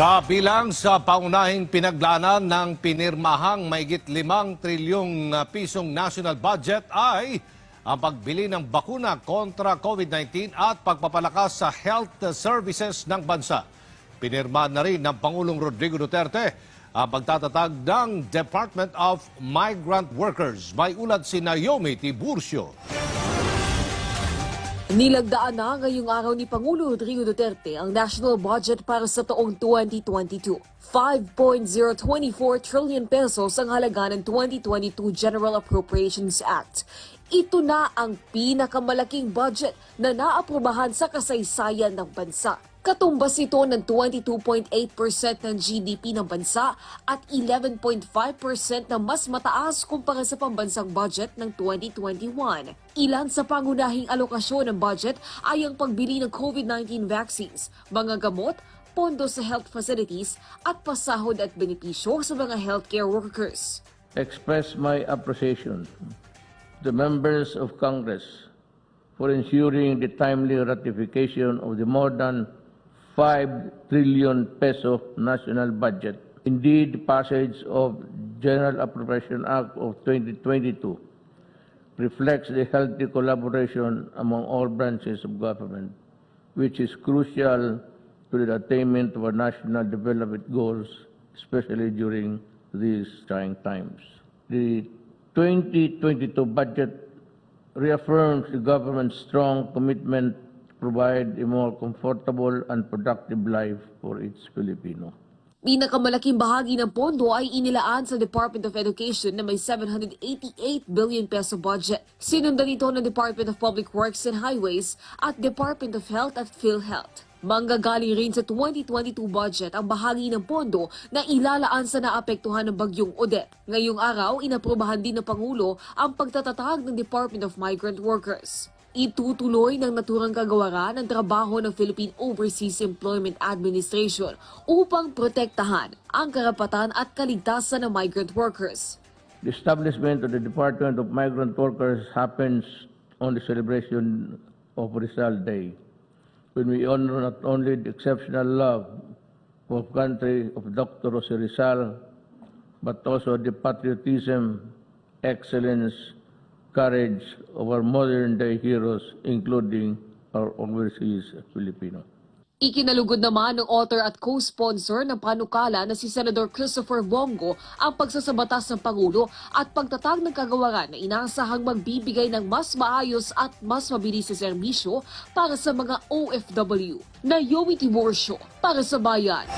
Kabilang sa paunahing pinaglanan ng pinirmahang maigit limang trilyong pisong national budget ay ang pagbili ng bakuna kontra COVID-19 at pagpapalakas sa health services ng bansa. Pinirma na rin ng Pangulong Rodrigo Duterte ang pagtatatag ng Department of Migrant Workers. May ulat si Naomi Tiburcio. Nilagdaan na ngayong araw ni Pangulo Rodrigo Duterte ang national budget para sa taong 2022. 5.024 trillion pesos ang halaga ng 2022 General Appropriations Act. Ito na ang pinakamalaking budget na naaprubahan sa kasaysayan ng bansa. Katumbas ito ng 22.8% ng GDP ng bansa at 11.5% na mas mataas kumpara sa pambansang budget ng 2021. Ilan sa pangunahing alokasyon ng budget ay ang pagbili ng COVID-19 vaccines, mga gamot, pondo sa health facilities at pasahod at benepisyo sa mga healthcare workers. express my appreciation to the members of Congress for ensuring the timely ratification of the more than 5 trillion peso national budget. Indeed, the passage of General Appropriation Act of 2022 reflects the healthy collaboration among all branches of government, which is crucial to the attainment of our national development goals, especially during these trying times. The 2022 budget reaffirms the government's strong commitment provide a more comfortable and productive life for its Filipino. Pinakamalaking bahagi ng pondo ay inilaan sa Department of Education na may 788 billion peso budget. Sinundan ito ng Department of Public Works and Highways at Department of Health at PhilHealth. Manggagaling rin sa 2022 budget ang bahagi ng pondo na ilalaan sa naapektuhan ng bagyong Odette. Ngayong araw, inaprubahan din ng Pangulo ang pagtatatag ng Department of Migrant Workers. Itutuloy ng naturang kagawaran ang trabaho ng Philippine Overseas Employment Administration upang protektahan ang karapatan at kaligtasan ng migrant workers. The establishment of the Department of Migrant Workers happens on the celebration of Rizal Day, when we honor not only the exceptional love of country of Dr. Jose Rizal, but also the patriotism, excellence, courage our modern-day heroes, including our overseas Filipino. Ikinalugod naman ng author at co-sponsor ng panukala na si Senador Christopher Bongo ang pagsasabatas ng Pangulo at pagtatag ng kagawaran na inaasahang magbibigay ng mas maayos at mas mabilis na serbisyo para sa mga OFW. Naomi Tiborsio para sa Bayan.